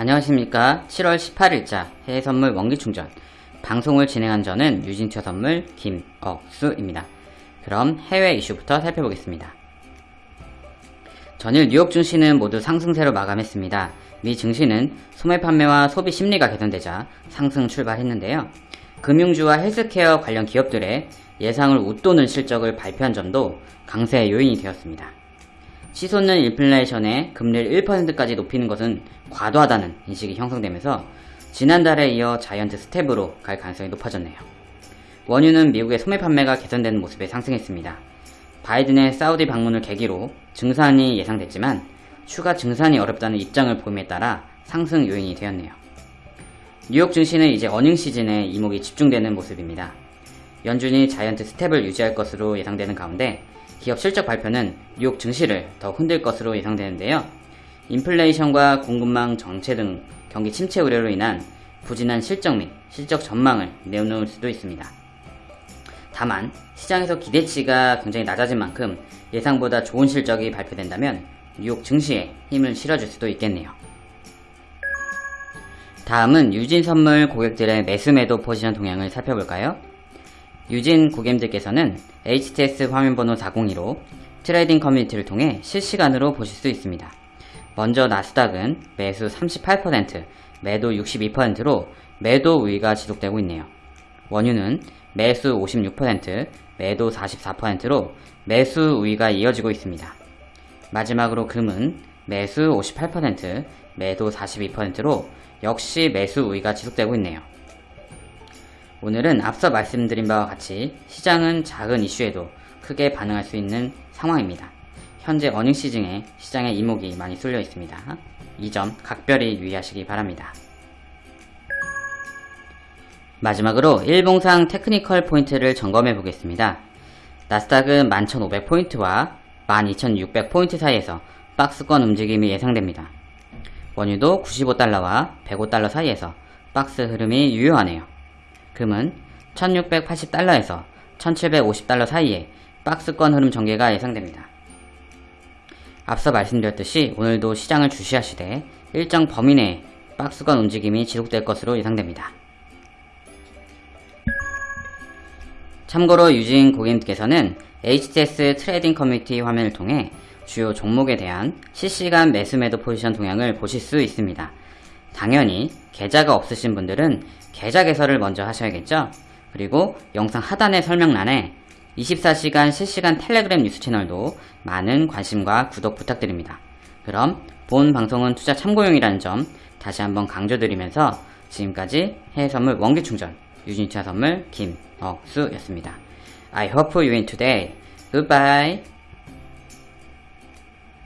안녕하십니까 7월 18일자 해외선물 원기충전 방송을 진행한 저는 유진투 선물 김억수입니다. 그럼 해외 이슈부터 살펴보겠습니다. 전일 뉴욕 증시는 모두 상승세로 마감했습니다. 미 증시는 소매 판매와 소비 심리가 개선되자 상승 출발했는데요. 금융주와 헬스케어 관련 기업들의 예상을 웃도는 실적을 발표한 점도 강세 요인이 되었습니다. 치솟는 인플레이션에 금리를 1%까지 높이는 것은 과도하다는 인식이 형성되면서 지난달에 이어 자이언트 스텝으로 갈 가능성이 높아졌네요. 원유는 미국의 소매 판매가 개선되는 모습에 상승했습니다. 바이든의 사우디 방문을 계기로 증산이 예상됐지만 추가 증산이 어렵다는 입장을 보임에 따라 상승 요인이 되었네요. 뉴욕 증시는 이제 어닝 시즌에 이목이 집중되는 모습입니다. 연준이 자이언트 스텝을 유지할 것으로 예상되는 가운데 기업 실적 발표는 뉴욕 증시를 더 흔들 것으로 예상되는데요. 인플레이션과 공급망 정체 등 경기 침체 우려로 인한 부진한 실적 및 실적 전망을 내놓을 수도 있습니다. 다만 시장에서 기대치가 굉장히 낮아진 만큼 예상보다 좋은 실적이 발표된다면 뉴욕 증시에 힘을 실어줄 수도 있겠네요. 다음은 유진 선물 고객들의 매수 매도 포지션 동향을 살펴볼까요? 유진 고객님들께서는 HTS 화면번호 402로 trading 커뮤니티를 통해 실시간으로 보실 수 있습니다. 먼저 나스닥은 매수 38%, 매도 62%로 매도 우위가 지속되고 있네요. 원유는 매수 56%, 매도 44%로 매수 우위가 이어지고 있습니다. 마지막으로 금은 매수 58%, 매도 42%로 역시 매수 우위가 지속되고 있네요. 오늘은 앞서 말씀드린 바와 같이 시장은 작은 이슈에도 크게 반응할 수 있는 상황입니다. 현재 어닝 시즌에 시장의 이목이 많이 쏠려 있습니다. 이 점 각별히 유의하시기 바랍니다. 마지막으로 일봉상 technical 포인트를 점검해 보겠습니다. 나스닥은 11,500포인트와 12,600포인트 사이에서 박스권 움직임이 예상됩니다. 원유도 95달러와 105달러 사이에서 박스 흐름이 유효하네요. 금은 1680달러에서 1750달러 사이에 박스권 흐름 전개가 예상됩니다. 앞서 말씀드렸듯이 오늘도 시장을 주시하시되 일정 범위 내에 박스권 움직임이 지속될 것으로 예상됩니다. 참고로 유진 고객님께서는 HTS 트레이딩 커뮤니티 화면을 통해 주요 종목에 대한 실시간 매수 매도 포지션 동향을 보실 수 있습니다. 당연히 계좌가 없으신 분들은 계좌 개설을 먼저 하셔야겠죠? 그리고 영상 하단의 설명란에 24시간 실시간 텔레그램 뉴스 채널도 많은 관심과 구독 부탁드립니다. 그럼 본 방송은 투자 참고용이라는 점 다시 한번 강조드리면서 지금까지 해외선물 원기충전 유진차 선물 김억수였습니다. I hope you win today. Goodbye.